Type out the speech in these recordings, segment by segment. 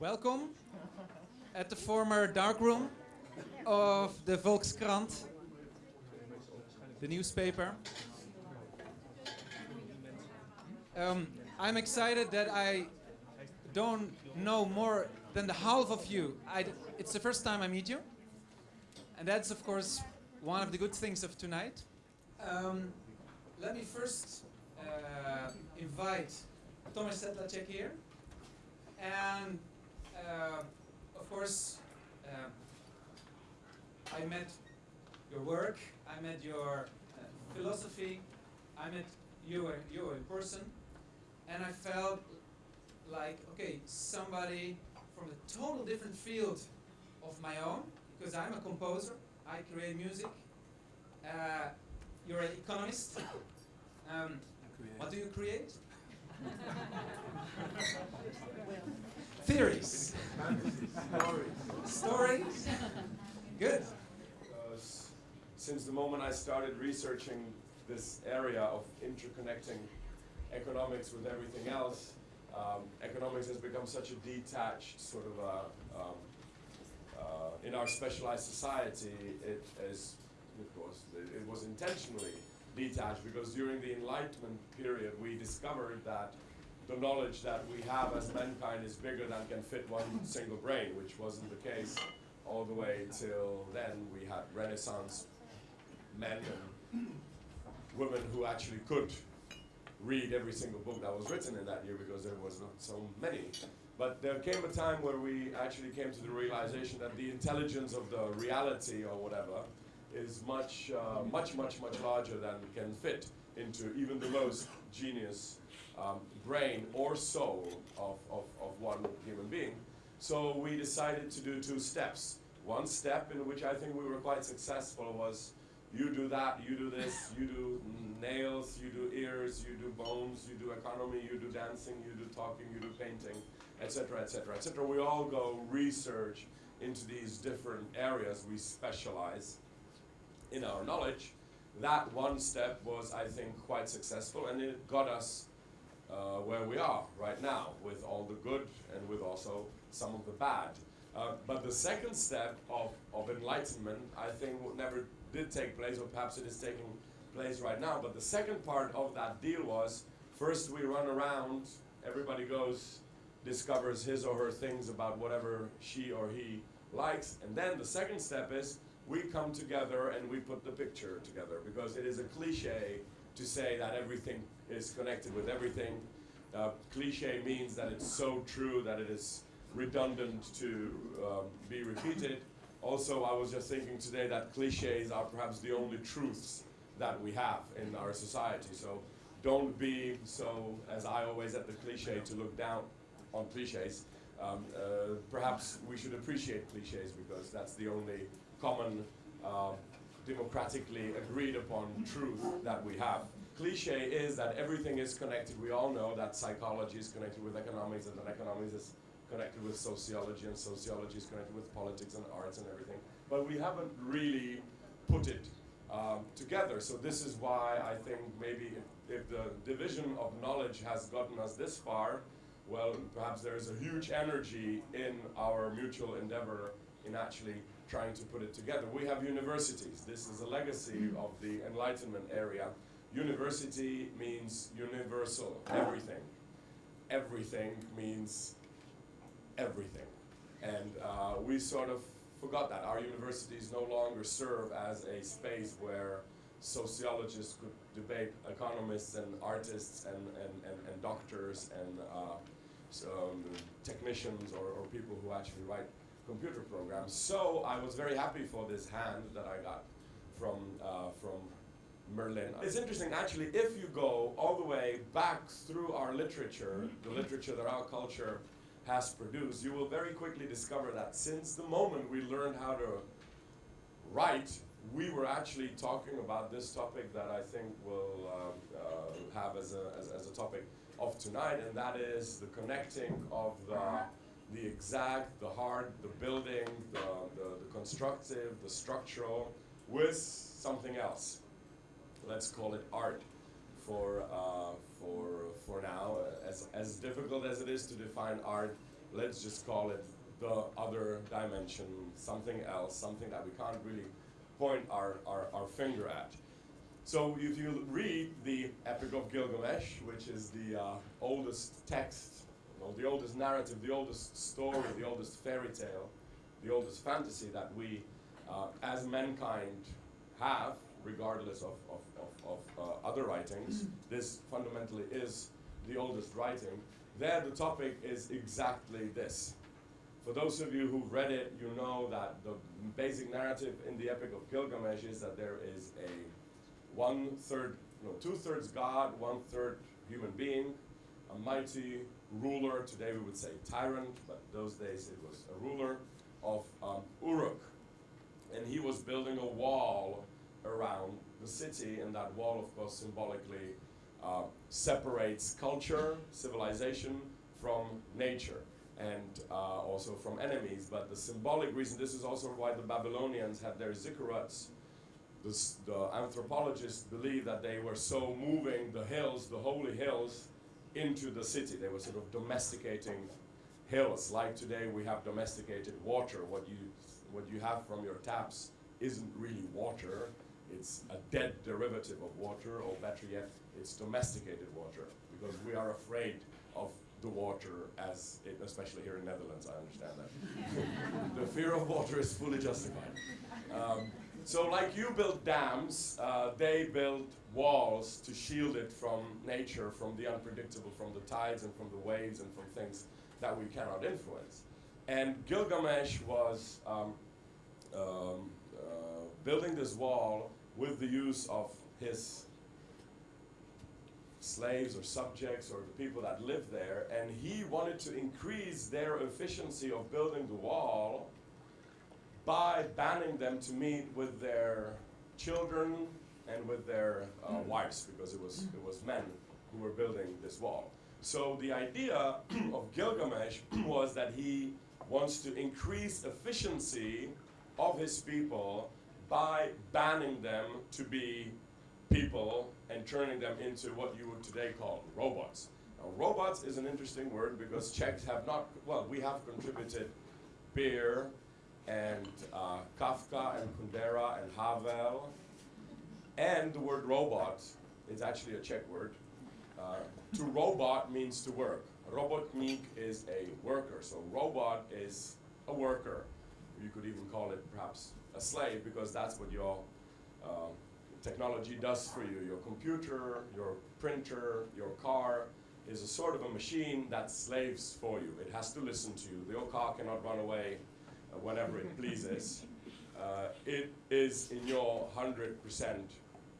Welcome at the former darkroom of the Volkskrant, the newspaper. Um, I'm excited that I don't know more than the half of you. It's the first time I meet you. And that's, of course, one of the good things of tonight. Um, let me first uh, invite Thomas Sedlacek here. And, uh, of course, uh, I met your work, I met your uh, philosophy, I met you, you in person, and I felt like, okay, somebody from a total different field of my own, because I'm a composer, I create music. Uh, you're an economist. Um, what do you create? Theories. Stories. Stories. Good. Uh, since the moment I started researching this area of interconnecting economics with everything else, um, economics has become such a detached sort of a, um, uh, in our specialized society, it is, of course, it, it was intentionally detached because during the Enlightenment period we discovered that the knowledge that we have as mankind is bigger than can fit one single brain, which wasn't the case all the way till then. We had Renaissance men and women who actually could read every single book that was written in that year because there was not so many. But there came a time where we actually came to the realization that the intelligence of the reality or whatever is much, uh, much, much, much larger than can fit into even the most genius um, brain or soul of, of, of one human being. So we decided to do two steps. One step in which I think we were quite successful was you do that, you do this, you do nails, you do ears, you do bones, you do economy, you do dancing, you do talking, you do painting, etc., etc., etc. We all go research into these different areas. We specialize in our knowledge. That one step was, I think, quite successful, and it got us uh, where we are right now, with all the good and with also some of the bad. Uh, but the second step of, of enlightenment, I think, never did take place, or perhaps it is taking place right now. But the second part of that deal was, first we run around, everybody goes, discovers his or her things about whatever she or he likes, and then the second step is, we come together and we put the picture together, because it is a cliche to say that everything is connected with everything. Uh, cliche means that it's so true that it is redundant to um, be repeated. Also, I was just thinking today that cliches are perhaps the only truths that we have in our society. So don't be so, as I always at the cliche, to look down on cliches. Um, uh, perhaps we should appreciate cliches because that's the only common, uh, democratically agreed upon truth that we have. Cliche is that everything is connected. We all know that psychology is connected with economics and that economics is connected with sociology and sociology is connected with politics and arts and everything. But we haven't really put it um, together. So this is why I think maybe if, if, the division of knowledge has gotten us this far, well, perhaps there is a huge energy in our mutual endeavor in actually trying to put it together. We have universities. This is a legacy of the Enlightenment area. University means universal, everything. Everything means everything. And uh, we sort of forgot that. Our universities no longer serve as a space where sociologists could debate economists and artists and, and, and, and doctors and uh, so, um, technicians or, or people who actually write computer programs. So I was very happy for this hand that I got from, uh, from Merlin. It's interesting, actually, if you go all the way back through our literature, the literature that our culture has produced, you will very quickly discover that since the moment we learned how to write, we were actually talking about this topic that I think we'll uh, uh, have as a, as, as, a topic of tonight, and that is the connecting of the, the exact, the hard, the building, the, the, the constructive, the structural, with something else. Let's call it art for, uh, for, for now. As, as difficult as it is to define art let's just call it the other dimension, something else, something that we can't really point our, our, our finger at. So if you read the Epic of Gilgamesh, which is the uh, oldest text, well, the oldest narrative, the oldest story, the oldest fairy tale, the oldest fantasy that we, uh, as mankind, have, regardless of, of, of, of uh, other writings, this fundamentally is the oldest writing. There, the topic is exactly this. For those of you who've read it, you know that the basic narrative in the Epic of Gilgamesh is that there is a one third, no, two thirds God, one third human being, a mighty ruler. Today we would say tyrant, but those days it was a ruler of um, Uruk. And he was building a wall around the city, and that wall, of course, symbolically uh, separates culture, civilization from nature, and uh, also from enemies. But the symbolic reason, this is also why the Babylonians had their ziggurats. The, the anthropologists believe that they were so moving the hills, the holy hills, into the city. They were sort of domesticating hills. Like today, we have domesticated water. What you what you have from your taps isn't really water. It's a dead derivative of water, or better yet, it's domesticated water because we are afraid of the water as it, especially here in Netherlands, I understand that. the fear of water is fully justified. Um, so like you build dams, uh, they build walls to shield it from nature, from the unpredictable, from the tides and from the waves and from things that we cannot influence. And Gilgamesh was um, um, uh, building this wall with the use of his slaves or subjects or the people that live there, and he wanted to increase their efficiency of building the wall by banning them to meet with their children and with their uh, wives, because it was it was men who were building this wall. So the idea of Gilgamesh was that he wants to increase efficiency of his people by banning them to be people and turning them into what you would today call robots. Now, robots is an interesting word because Czechs have not, well, we have contributed Beer and uh, Kafka and Kundera and Havel. And the word robot is actually a Czech word. Uh, to robot means to work. Robotnik is a worker. So robot is a worker. You could even call it perhaps a slave because that's what your um, technology does for you. Your computer, your printer, your car is a sort of a machine that slaves for you. It has to listen to you. Your car cannot run away uh, whenever it pleases. Uh, it is in your 100%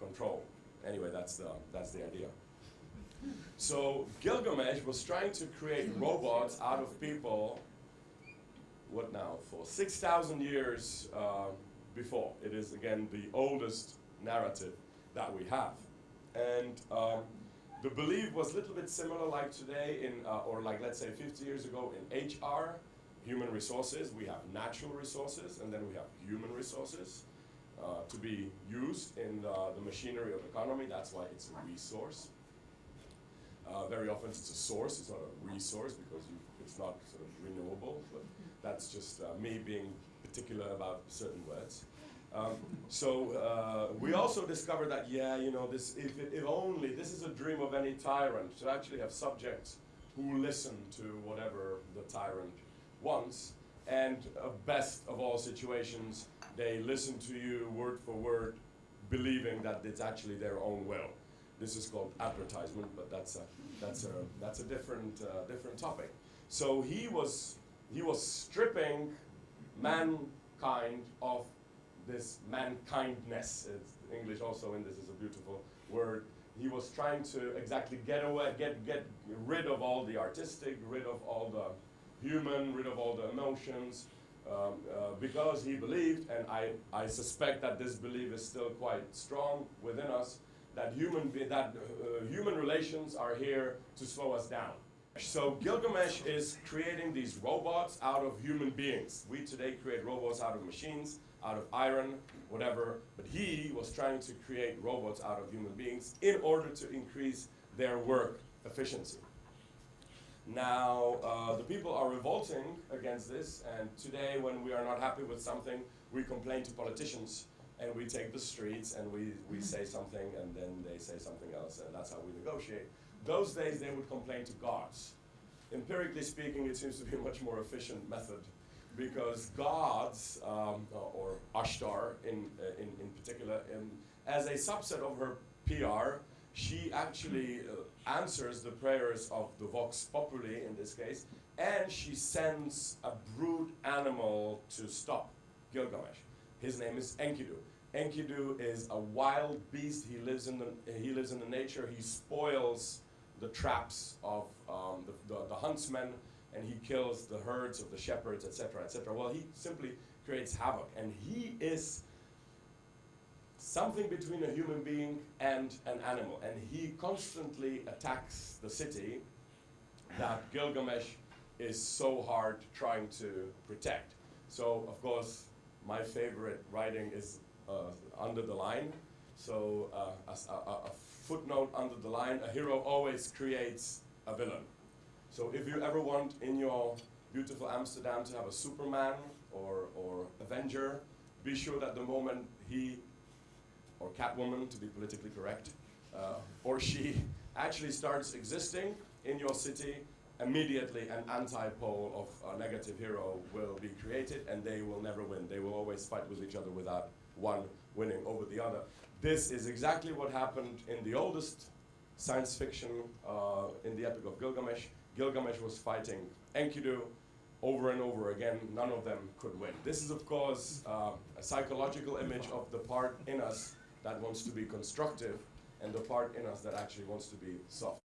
control. Anyway, that's the, that's the idea. So Gilgamesh was trying to create robots out of people, what now, for 6,000 years uh, before. It is, again, the oldest narrative that we have. And um, the belief was a little bit similar like today in, uh, or like let's say 50 years ago in HR, human resources. We have natural resources and then we have human resources uh, to be used in the, the machinery of economy. That's why it's a resource. Uh, very often it's a source, it's not a resource because you, it's not sort of renewable, but that's just uh, me being particular about certain words. Um, so uh, we also discovered that, yeah, you know, this, if, if only, this is a dream of any tyrant, to actually have subjects who listen to whatever the tyrant wants. And uh, best of all situations, they listen to you word for word, believing that it's actually their own will. This is called advertisement, but that's a, that's a, that's a different, uh, different topic. So he was, he was stripping mankind of this mankindness. It's, English also in this is a beautiful word. He was trying to exactly get away, get, get rid of all the artistic, rid of all the human, rid of all the emotions, um, uh, because he believed, and I, I suspect that this belief is still quite strong within us, that human, that uh, human relations are here to slow us down. So Gilgamesh is creating these robots out of human beings. We today create robots out of machines, out of iron, whatever, but he was trying to create robots out of human beings in order to increase their work efficiency. Now, uh, the people are revolting against this, and today, when we are not happy with something, we complain to politicians and we take the streets and we, we say something and then they say something else, and that's how we negotiate. Those days, they would complain to gods. Empirically speaking, it seems to be a much more efficient method because gods, um, or Ashtar in, uh, in, in particular, um, as a subset of her PR, she actually uh, answers the prayers of the Vox Populi in this case, and she sends a brute animal to stop Gilgamesh. His name is Enkidu. Enkidu is a wild beast. He lives in the he lives in the nature. He spoils the traps of um, the, the, the huntsmen, and he kills the herds of the shepherds, etc., etc. Well, he simply creates havoc, and he is something between a human being and an animal, and he constantly attacks the city that Gilgamesh is so hard trying to protect. So, of course, my favorite writing is uh, under the line. So, uh, a, a, a footnote under the line, a hero always creates a villain. So, if you ever want in your beautiful Amsterdam to have a Superman or, or Avenger, be sure that the moment he or Catwoman, to be politically correct, uh, or she actually starts existing in your city, immediately an anti-pole of a negative hero will be created and they will never win. They will always fight with each other without one winning over the other. This is exactly what happened in the oldest science fiction, uh, in the Epic of Gilgamesh. Gilgamesh was fighting Enkidu over and over again. None of them could win. This is, of course, uh, a psychological image of the part in us that wants to be constructive and the part in us that actually wants to be soft.